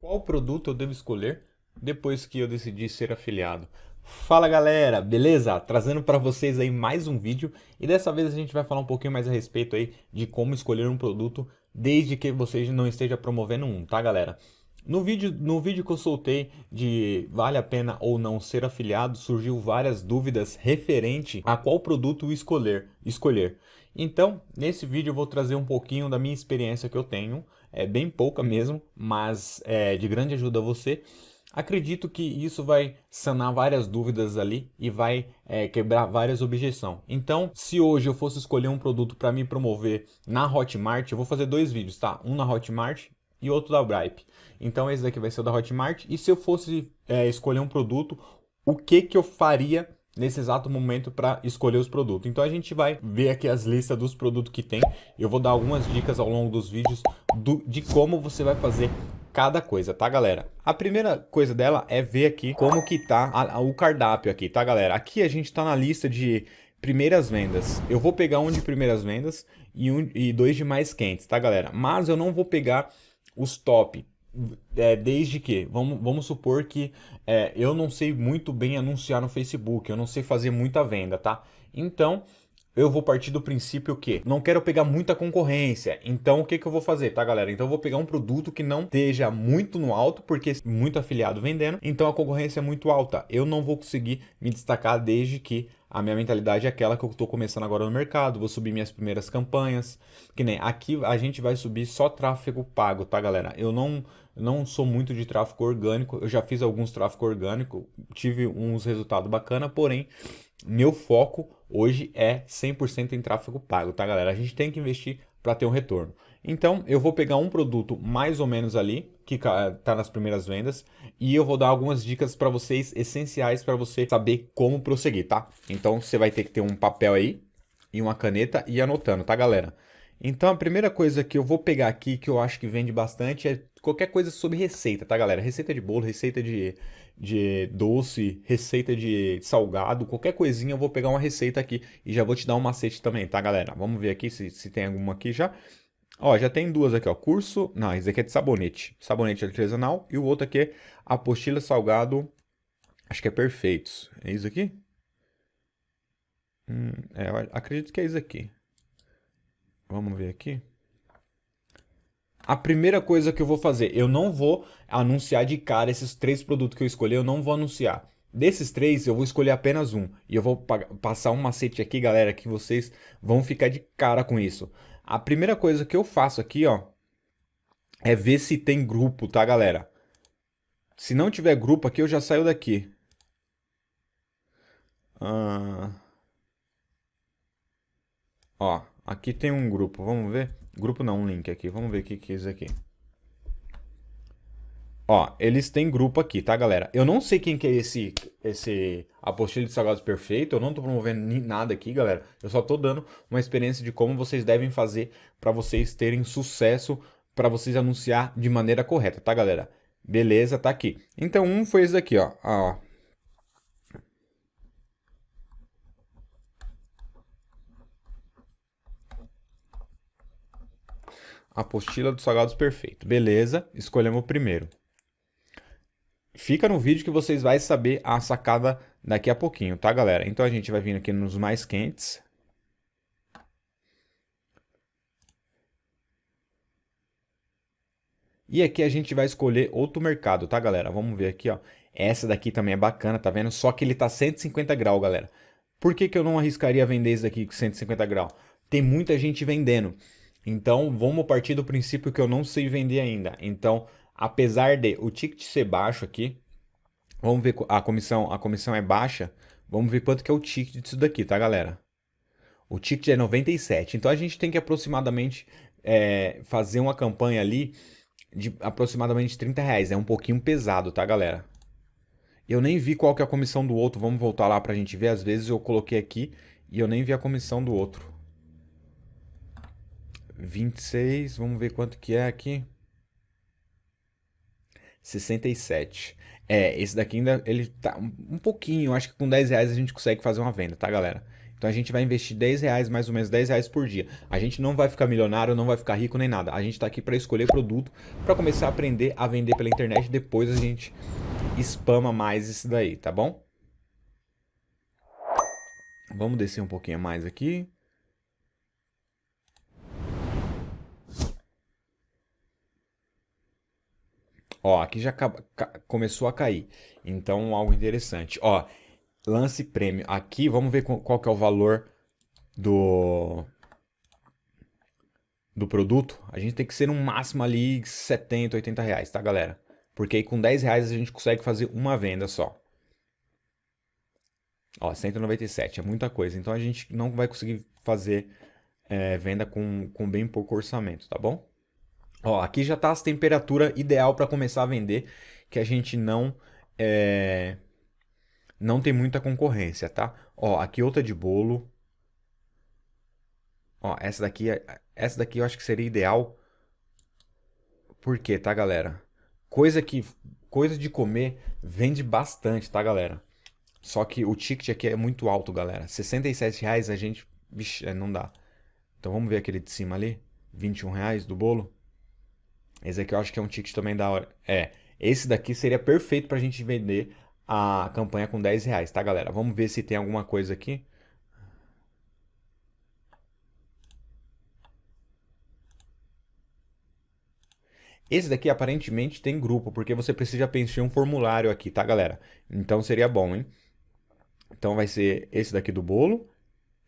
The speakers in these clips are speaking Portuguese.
Qual produto eu devo escolher depois que eu decidi ser afiliado? Fala galera, beleza? Trazendo para vocês aí mais um vídeo e dessa vez a gente vai falar um pouquinho mais a respeito aí de como escolher um produto desde que você não esteja promovendo um, tá galera? No vídeo, no vídeo que eu soltei de vale a pena ou não ser afiliado, surgiu várias dúvidas referente a qual produto escolher. escolher. Então, nesse vídeo eu vou trazer um pouquinho da minha experiência que eu tenho, é bem pouca mesmo, mas é de grande ajuda a você. Acredito que isso vai sanar várias dúvidas ali e vai é, quebrar várias objeções. Então, se hoje eu fosse escolher um produto para me promover na Hotmart, eu vou fazer dois vídeos, tá? Um na Hotmart e outro da Bripe. Então, esse daqui vai ser o da Hotmart. E se eu fosse é, escolher um produto, o que, que eu faria nesse exato momento para escolher os produtos. Então a gente vai ver aqui as listas dos produtos que tem. Eu vou dar algumas dicas ao longo dos vídeos do, de como você vai fazer cada coisa, tá galera? A primeira coisa dela é ver aqui como que tá a, a, o cardápio aqui, tá galera? Aqui a gente tá na lista de primeiras vendas. Eu vou pegar um de primeiras vendas e, um, e dois de mais quentes, tá galera? Mas eu não vou pegar os top, é, desde que, vamos, vamos supor que é, eu não sei muito bem anunciar no Facebook, eu não sei fazer muita venda, tá? Então, eu vou partir do princípio que não quero pegar muita concorrência. Então, o que, que eu vou fazer, tá, galera? Então, eu vou pegar um produto que não esteja muito no alto, porque muito afiliado vendendo, então a concorrência é muito alta. Eu não vou conseguir me destacar desde que a minha mentalidade é aquela que eu estou começando agora no mercado, vou subir minhas primeiras campanhas, que nem aqui a gente vai subir só tráfego pago, tá galera? Eu não, não sou muito de tráfego orgânico, eu já fiz alguns tráfego orgânico, tive uns resultados bacana, porém meu foco hoje é 100% em tráfego pago, tá galera? A gente tem que investir para ter um retorno. Então, eu vou pegar um produto mais ou menos ali, que está nas primeiras vendas, e eu vou dar algumas dicas para vocês, essenciais para você saber como prosseguir, tá? Então, você vai ter que ter um papel aí, e uma caneta, e anotando, tá, galera? Então, a primeira coisa que eu vou pegar aqui, que eu acho que vende bastante, é qualquer coisa sobre receita, tá, galera? Receita de bolo, receita de, de doce, receita de salgado, qualquer coisinha eu vou pegar uma receita aqui e já vou te dar um macete também, tá, galera? Vamos ver aqui se, se tem alguma aqui já. Ó, já tem duas aqui, ó. Curso. Não, esse aqui é de sabonete. Sabonete artesanal. E o outro aqui é apostila salgado. Acho que é perfeitos. É isso aqui? Hum, é, acredito que é isso aqui. Vamos ver aqui. A primeira coisa que eu vou fazer, eu não vou anunciar de cara esses três produtos que eu escolhi, eu não vou anunciar. Desses três, eu vou escolher apenas um. E eu vou passar um macete aqui, galera, que vocês vão ficar de cara com isso. A primeira coisa que eu faço aqui, ó, é ver se tem grupo, tá, galera? Se não tiver grupo aqui, eu já saio daqui. Ah... Ó, aqui tem um grupo, vamos ver? Grupo não, um link aqui, vamos ver o que, que é isso aqui. Ó, eles têm grupo aqui, tá, galera? Eu não sei quem que é esse, esse apostila de salgados perfeito, eu não tô promovendo nada aqui, galera. Eu só tô dando uma experiência de como vocês devem fazer para vocês terem sucesso, para vocês anunciar de maneira correta, tá, galera? Beleza, tá aqui. Então, um foi esse daqui, ó. ó. Apostila dos salgados perfeito. Beleza, escolhemos o primeiro. Fica no vídeo que vocês vão saber a sacada daqui a pouquinho, tá, galera? Então a gente vai vindo aqui nos mais quentes. E aqui a gente vai escolher outro mercado, tá, galera? Vamos ver aqui, ó. Essa daqui também é bacana, tá vendo? Só que ele tá 150 graus, galera. Por que, que eu não arriscaria vender esse daqui com 150 graus? Tem muita gente vendendo. Então, vamos partir do princípio que eu não sei vender ainda. Então, apesar de o ticket ser baixo aqui, vamos ver a comissão, a comissão é baixa, vamos ver quanto que é o ticket disso daqui, tá galera? O ticket é 97, então a gente tem que aproximadamente é, fazer uma campanha ali de aproximadamente 30 reais, é um pouquinho pesado, tá galera? Eu nem vi qual que é a comissão do outro, vamos voltar lá pra gente ver, às vezes eu coloquei aqui e eu nem vi a comissão do outro. 26, vamos ver quanto que é aqui. 67. É, esse daqui ainda, ele tá um pouquinho, acho que com 10 reais a gente consegue fazer uma venda, tá galera? Então a gente vai investir 10 reais, mais ou menos 10 reais por dia. A gente não vai ficar milionário, não vai ficar rico nem nada. A gente está aqui para escolher produto, para começar a aprender a vender pela internet. Depois a gente spama mais isso daí, tá bom? Vamos descer um pouquinho mais aqui. Ó, aqui já começou a cair. Então, algo interessante. Ó, lance prêmio. Aqui, vamos ver qual que é o valor do do produto. A gente tem que ser no máximo ali 70, 80 reais, tá, galera? Porque aí com 10 reais a gente consegue fazer uma venda só. Ó, 197, é muita coisa. Então a gente não vai conseguir fazer é, venda com, com bem pouco orçamento, tá bom? Ó, aqui já está a temperatura ideal para começar a vender, que a gente não é, não tem muita concorrência, tá? Ó, aqui outra de bolo. Ó, essa daqui, é, essa daqui eu acho que seria ideal. Por quê, tá, galera? Coisa que coisa de comer vende bastante, tá, galera? Só que o ticket aqui é muito alto, galera. 67 reais a gente... Vixe, é, não dá. Então vamos ver aquele de cima ali. 21 reais do bolo. Esse aqui eu acho que é um ticket também da hora. É, esse daqui seria perfeito pra gente vender a campanha com 10 reais, tá, galera? Vamos ver se tem alguma coisa aqui. Esse daqui aparentemente tem grupo, porque você precisa preencher um formulário aqui, tá, galera? Então seria bom, hein? Então vai ser esse daqui do bolo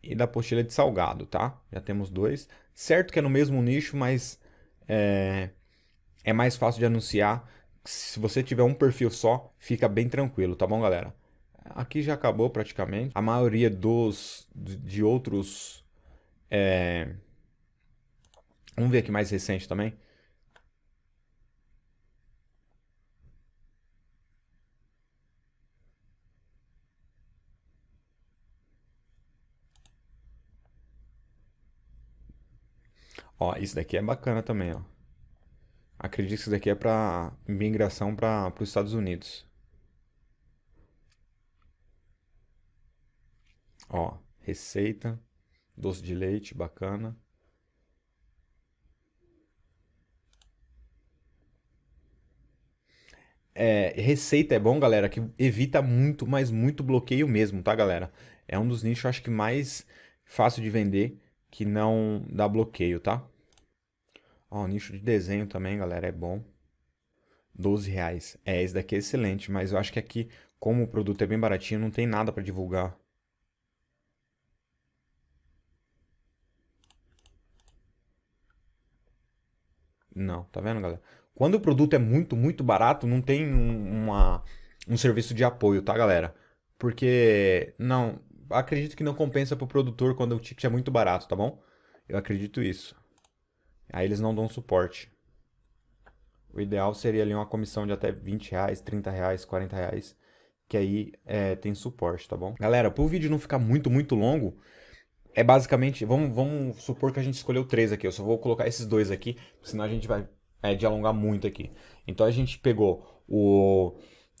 e da apostila de salgado, tá? Já temos dois. Certo que é no mesmo nicho, mas é, é mais fácil de anunciar. Se você tiver um perfil só, fica bem tranquilo, tá bom, galera? Aqui já acabou praticamente. A maioria dos de outros... É... Vamos ver aqui mais recente também. Ó, isso daqui é bacana também, ó. Acredito que isso daqui é para migração para os Estados Unidos. Ó, receita, doce de leite, bacana. É, receita é bom, galera, que evita muito, mas muito bloqueio mesmo, tá, galera? É um dos nichos, acho que mais fácil de vender, que não dá bloqueio, tá? Ó, nicho de desenho também, galera, é bom. 12 reais. É, esse daqui é excelente, mas eu acho que aqui, como o produto é bem baratinho, não tem nada para divulgar. Não, tá vendo, galera? Quando o produto é muito, muito barato, não tem um, uma, um serviço de apoio, tá, galera? Porque, não, acredito que não compensa pro produtor quando o ticket é muito barato, tá bom? Eu acredito isso. Aí eles não dão suporte. O ideal seria ali uma comissão de até 20 reais, 30 reais, 40 reais, que aí é, tem suporte, tá bom? Galera, para o vídeo não ficar muito, muito longo, é basicamente, vamos, vamos supor que a gente escolheu três aqui, eu só vou colocar esses dois aqui, senão a gente vai é, dialogar muito aqui. Então a gente pegou o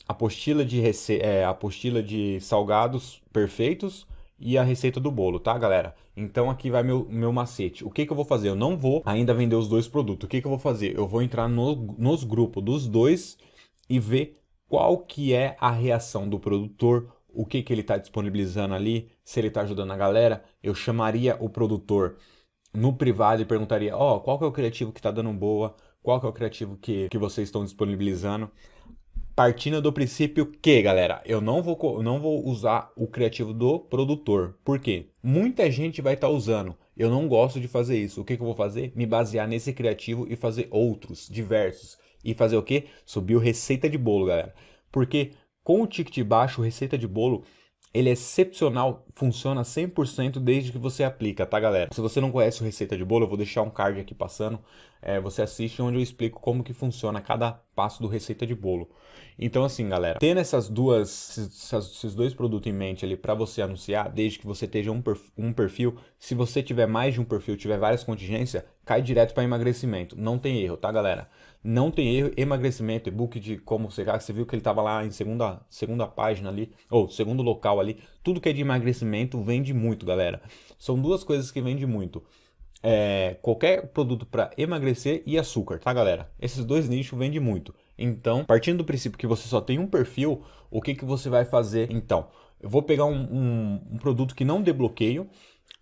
apostila de, rece é, apostila de salgados perfeitos, e a receita do bolo, tá, galera? Então aqui vai meu, meu macete. O que, que eu vou fazer? Eu não vou ainda vender os dois produtos. O que, que eu vou fazer? Eu vou entrar no, nos grupos dos dois e ver qual que é a reação do produtor, o que, que ele está disponibilizando ali, se ele está ajudando a galera. Eu chamaria o produtor no privado e perguntaria, ó, oh, qual que é o criativo que está dando boa, qual que é o criativo que, que vocês estão disponibilizando partindo do princípio que, galera, eu não vou, não vou usar o criativo do produtor. Por quê? Muita gente vai estar tá usando. Eu não gosto de fazer isso. O que, que eu vou fazer? Me basear nesse criativo e fazer outros, diversos. E fazer o quê? Subir o receita de bolo, galera. Porque com o ticket baixo, receita de bolo, ele é excepcional, funciona 100% desde que você aplica, tá galera? Se você não conhece o Receita de Bolo, eu vou deixar um card aqui passando, é, você assiste onde eu explico como que funciona cada passo do Receita de Bolo. Então assim galera, tendo essas duas, esses dois produtos em mente ali para você anunciar, desde que você esteja um perfil, um perfil, se você tiver mais de um perfil, tiver várias contingências, cai direto para emagrecimento, não tem erro, tá galera? Não tem erro, emagrecimento, e-book de como você você viu que ele estava lá em segunda, segunda página ali, ou segundo local ali, tudo que é de emagrecimento vende muito, galera. São duas coisas que vendem muito. É, qualquer produto para emagrecer e açúcar, tá galera? Esses dois nichos vendem muito. Então, partindo do princípio que você só tem um perfil, o que, que você vai fazer então? Eu vou pegar um, um, um produto que não dê bloqueio,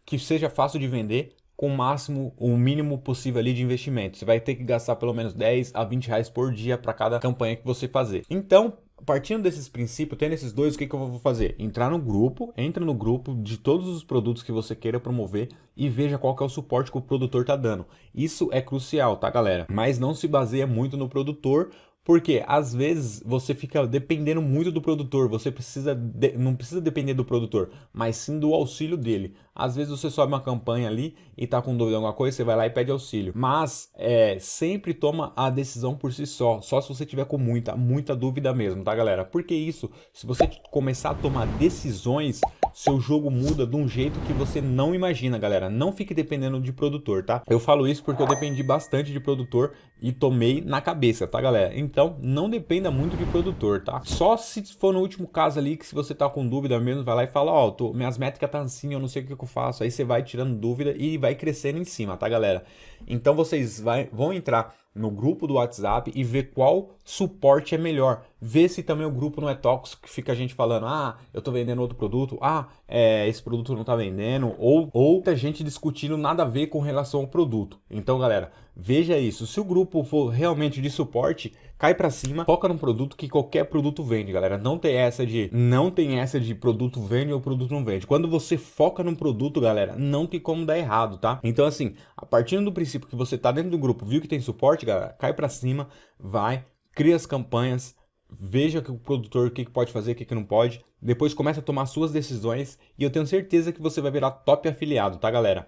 que seja fácil de vender, com o máximo, o mínimo possível ali de investimento. Você vai ter que gastar pelo menos 10 a 20 reais por dia para cada campanha que você fazer. Então, partindo desses princípios, tendo esses dois, o que, que eu vou fazer? Entrar no grupo, entra no grupo de todos os produtos que você queira promover e veja qual que é o suporte que o produtor tá dando. Isso é crucial, tá galera? Mas não se baseia muito no produtor, porque às vezes você fica dependendo muito do produtor, você precisa de, não precisa depender do produtor, mas sim do auxílio dele. Às vezes você sobe uma campanha ali e tá com dúvida de alguma coisa, você vai lá e pede auxílio. Mas é, sempre toma a decisão por si só, só se você tiver com muita, muita dúvida mesmo, tá galera? Porque isso, se você começar a tomar decisões, seu jogo muda de um jeito que você não imagina, galera. Não fique dependendo de produtor, tá? Eu falo isso porque eu dependi bastante de produtor e tomei na cabeça, tá galera? Então, não dependa muito de produtor, tá? Só se for no último caso ali, que se você tá com dúvida mesmo, vai lá e fala, ó, oh, minhas métricas tá assim, eu não sei o que eu faço. Aí você vai tirando dúvida e vai crescendo em cima, tá galera? Então vocês vai, vão entrar no grupo do WhatsApp e ver qual suporte é melhor. Ver se também o grupo não é tóxico, que fica a gente falando, ah, eu tô vendendo outro produto, ah, é, esse produto não tá vendendo, ou outra gente discutindo nada a ver com relação ao produto. Então, galera, veja isso. Se o grupo for realmente de suporte, cai para cima, foca num produto que qualquer produto vende, galera. Não tem essa de não tem essa de produto vende ou produto não vende. Quando você foca num produto, galera, não tem como dar errado, tá? Então assim, a partir do princípio que você tá dentro do grupo, viu que tem suporte, galera, cai para cima, vai, cria as campanhas, veja que o produtor o que, pode fazer, o que não pode, depois começa a tomar suas decisões e eu tenho certeza que você vai virar top afiliado, tá galera?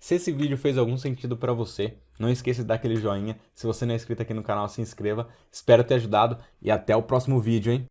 Se esse vídeo fez algum sentido para você, não esqueça de dar aquele joinha. Se você não é inscrito aqui no canal, se inscreva. Espero ter ajudado e até o próximo vídeo, hein?